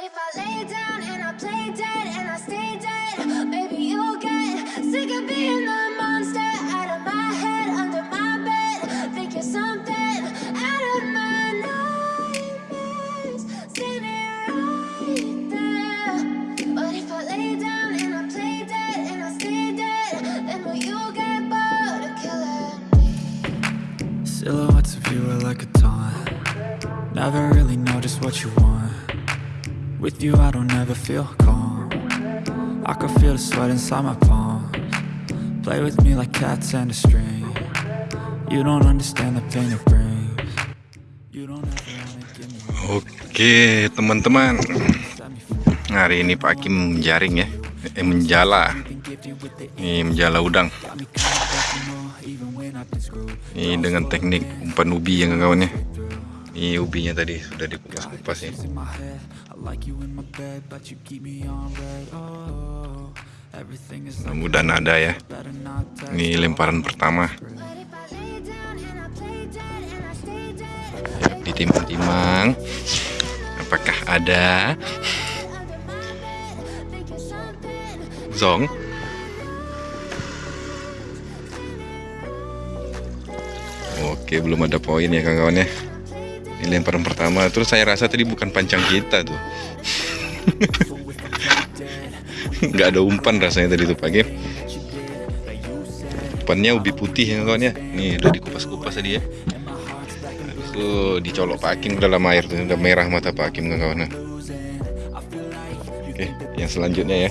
But if I lay down and I play dead and I stay dead, maybe you'll get sick of being the monster out of my head, under my bed. Think you're something out of my nightmares. Standing right there. But if I lay down and I play dead and I stay dead, then will you get bored of killing me? Silhouettes of you are like a taunt Never really know just what you want With you I don't ever feel calm. I can feel the sweat inside my palms. Play with me like cats and a string. You don't understand the pain it brings. You don't ever wanna give me Oke teman-teman. Hari ini Pak Kim menjaring ya. Eh menjala. Ini menjala udang. Ini dengan teknik umpan ubi ya kawan-kawan ya Ini ubinya tadi sudah dikupas-kupas ya Oh Mudah-mudahan ada ya. Ini lemparan pertama. Dead, Ditimang-timang. Apakah ada? Zong. Oke belum ada poin ya kawan-kawan ya lemparan pertama. Terus saya rasa tadi bukan pancang kita tuh. Nggak ada umpan rasanya tadi tuh pagi umpannya ubi putih ya kawan ya. Nih udah dikupas-kupas tadi ya. Itu dicolok Pak Hakim ke dalam air tuh udah merah mata Pak Hakim kawan oke yang selanjutnya ya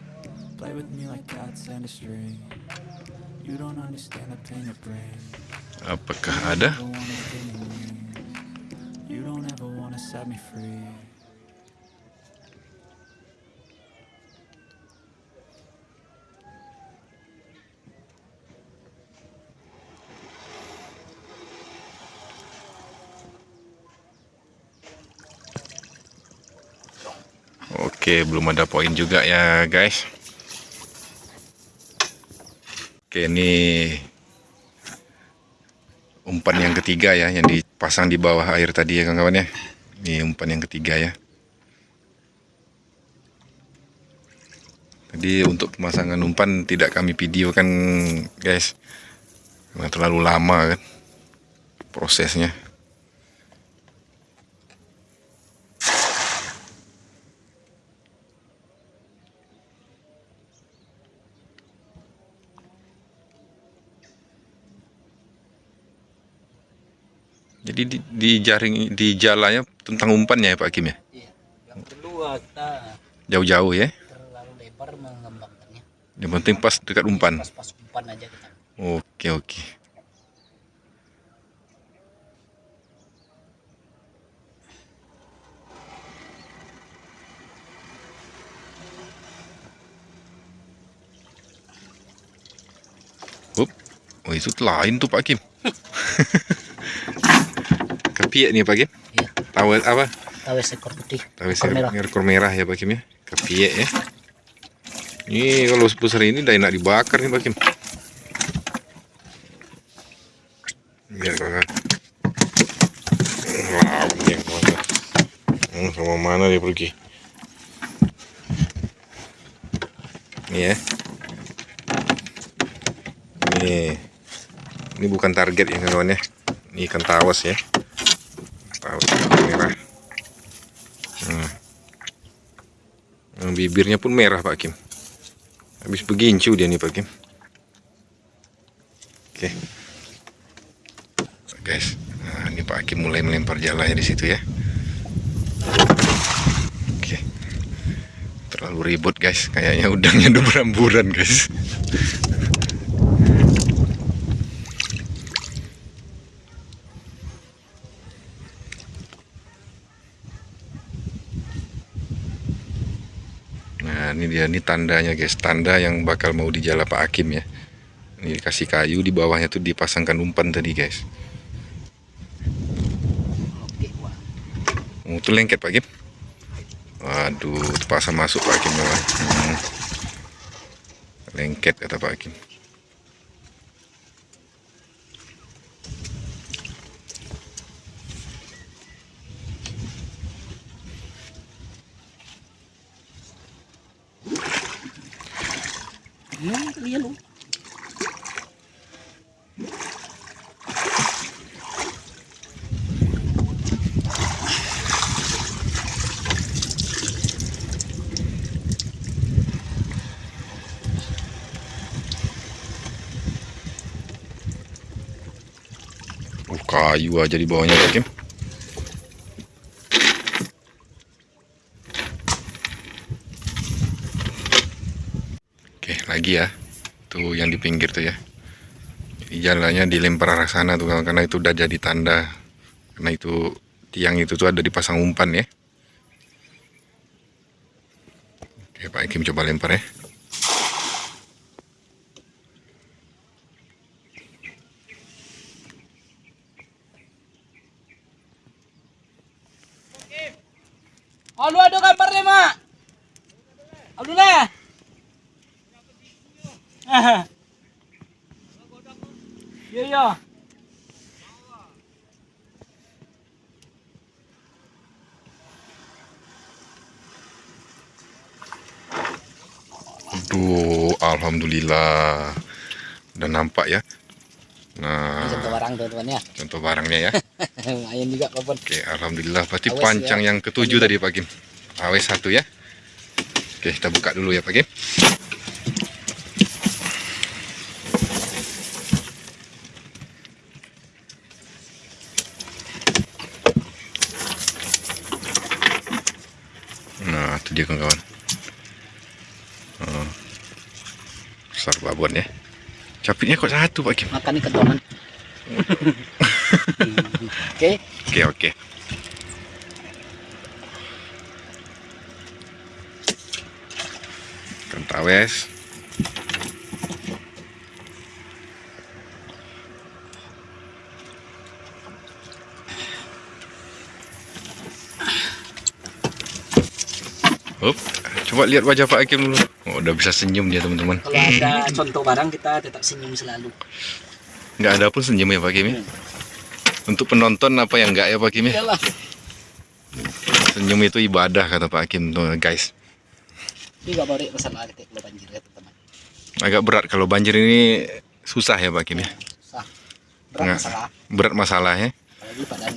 Play with me like cats and a string You don't understand the pain it brings apakah ada. You don't ever wanna set me free. Oke, belum ada poin juga ya, guys. Oke, ini umpan yang ketiga ya, yang dipasang di bawah air tadi ya, kawan-kawan ya. Ini umpan yang ketiga ya. Tadi untuk pemasangan umpan tidak kami videokan, guys. Karena terlalu lama kan prosesnya. Jadi di, di jaring di jalannya tentang umpannya ya Pak Kim ya. Iya. Yang kedua kita Jauh-jauh ya. terlalu lebar mengembangkannya. Yang penting pas dekat umpan. Pas-pas umpan aja kita. Oke oke. Up. Oh itu lain tuh Pak Kim. Kepiak nih Pak Kim. Iya. Tahu apa? Tawes ekor putih. Tahu ekor merah. ekor merah ya Pak Kim ya. Kepiak ya. Ini kalau sebesar ini udah enak dibakar nih Pak Kim. Biar kakak. Dia ke mana? Hmm, sama mana dia pergi? Nih ya. Nih. Ini bukan target ya kawan ya. Ini ikan tawas ya. Tawas merah. Hmm. Yang bibirnya pun merah Pak Kim. Habis begincu dia nih Pak Kim. Oke. Guys, nah, ini Pak Hakim mulai melempar jalannya di situ ya. Oke. Terlalu Terlalu ribut guys, kayaknya udangnya udah beramburan guys. Ini dia, ini tandanya guys, tanda yang bakal mau dijala Pak Hakim ya. Ini dikasih kayu, di bawahnya tuh dipasangkan umpan tadi guys. Oh, itu lengket Pak Hakim. Waduh, terpaksa masuk Pak Hakim. Hmm. Lengket kata Pak Hakim. Hmm, kalian loh. Oh, kayu aja di bawahnya Hakim. Oke, lagi ya. Tuh yang di pinggir tuh ya. Jadi jalannya dilempar arah sana tuh karena itu udah jadi tanda. Karena itu tiang itu tuh ada dipasang umpan ya. Oke, Pak Hakim coba lempar ya. Alu ada gambar deh, Mak. Alu lah. Ah. Iya, iya. Aduh, alhamdulillah. Udah nampak ya. Nah, Contoh barang teman-teman ya. contoh barangnya ya. Lumayan juga, Popon. Oke, alhamdulillah. Berarti Awas pancang ya. yang ketujuh tadi Pak Kim. Awas satu ya. Oke, kita buka dulu ya Pak Kim. Nah, itu dia kawan-kawan. Oh. Besar babon ya. Capitnya kok satu Pak Kim. Makan kentongan. Oke. Oke, oke. Kentawes. Up, coba lihat wajah Pak Hakim dulu. Oh, udah bisa senyum dia teman-teman. Kalau ada contoh barang kita tetap senyum selalu. Nggak ada pun senyum ya Pak Hakim ya? Untuk penonton apa yang nggak ya Pak Hakim ya? Senyum itu ibadah kata Pak Hakim tuh guys. Ya. Agak berat kalau banjir ini susah ya Pak Hakim ya. Susah. Berat Nggak. masalah. Berat masalah ya. Apalagi pada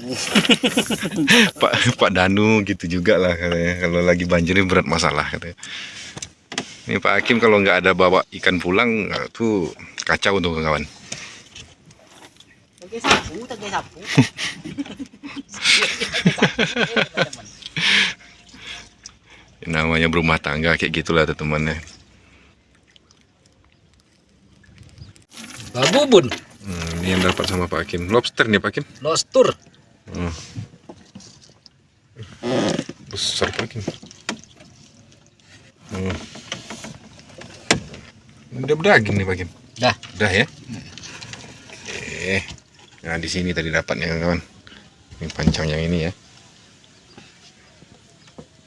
Pak Pak Danu gitu juga lah katanya. Kalau lagi banjir ini berat masalah katanya. Ini Pak Hakim kalau nggak ada bawa ikan pulang tuh kacau tuh kawan. Sapu, sapu. Namanya berumah tangga kayak gitulah teman-teman ya. Babubun, Hmm, ini yang dapat sama Pak Hakim. Lobster nih Pak Hakim. lostur. Hmm. Besar Pak Hakim. Hmm. Udah berdaging nih Pak Hakim. Dah. Udah ya. Oke. Nah di sini tadi dapatnya kawan. Ini pancang yang ini ya.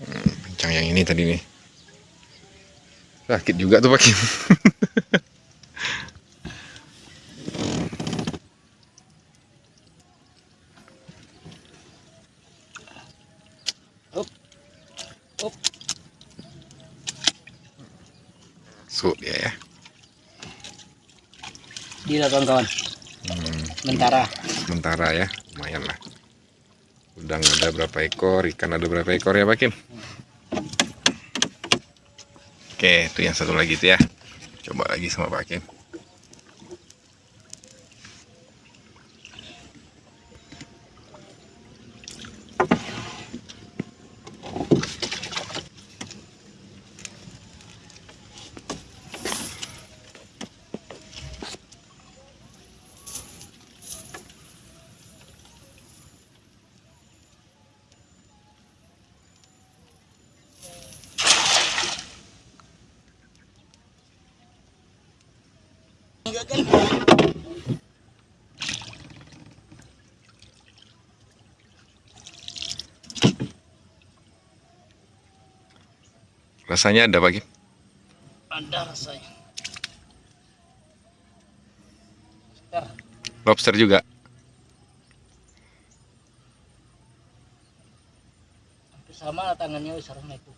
Hmm, pancang yang ini tadi nih. Sakit juga tuh Pak Kim. Up. Up. So dia ya. Dia kawan-kawan. Sementara. sementara ya, lumayan lah. Udang ada berapa ekor, ikan ada berapa ekor ya Pak Kim? Oke, itu yang satu lagi itu ya. Coba lagi sama Pak Kim. Rasanya ada Pak Kim? Ada rasanya. Sebentar. Lobster juga. Hampir sama tangannya wis itu.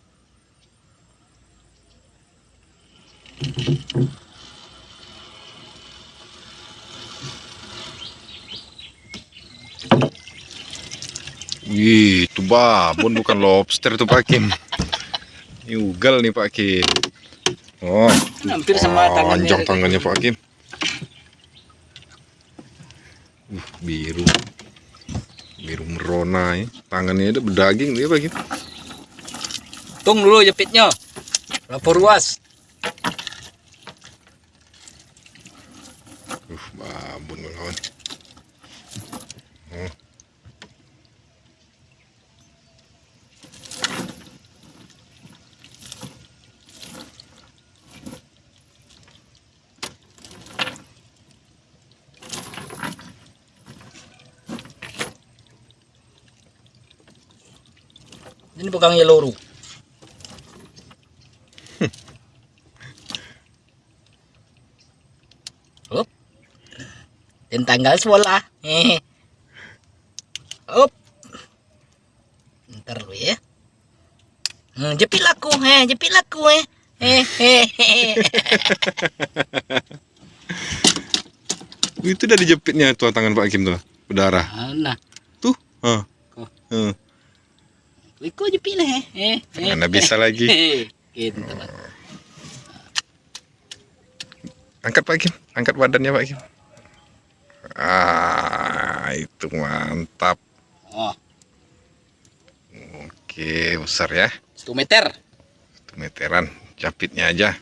Wih, itu babon bukan lobster tuh Pak Kim. Ini ugal nih Pak Kim. Oh, Hampir sama tangannya. panjang tangannya Pak Kim. Uh, biru. Biru merona ya. Tangannya ada berdaging dia Pak Kim. Tung dulu jepitnya. Lapor ruas. Uh, babon kawan. Oh. Ini bukan yellow Up. Dan tanggal sekolah. Up. Ntar lu ya. Hmm, jepit laku, eh, jepit laku, eh. Hehehe. Itu udah dijepitnya tuh tangan Pak Kim tuh. Berdarah. Nah, Tuh. Ah. Oh. Iko jepit lah, eh. eh. eh. Mana bisa lagi. Gitu, Pak. Angkat Pak Kim, angkat badannya Pak Kim. Ah, itu mantap. Oh, Oke, besar ya. 1 meter. Satu meteran, capitnya aja.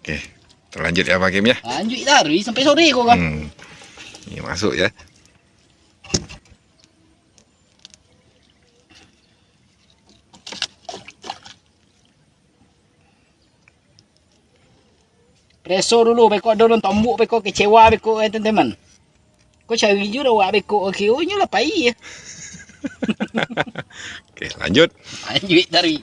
Oke, terlanjut ya Pak Kim ya. Lanjut dari sampai sore kok kan. Hmm. Ini masuk ya. Preso dulu beko dorong tombuk beko kecewa beko eh teman-teman. Kau cari juga wak beko oke oh nya lah pai ya. Oke, lanjut. Lanjut dari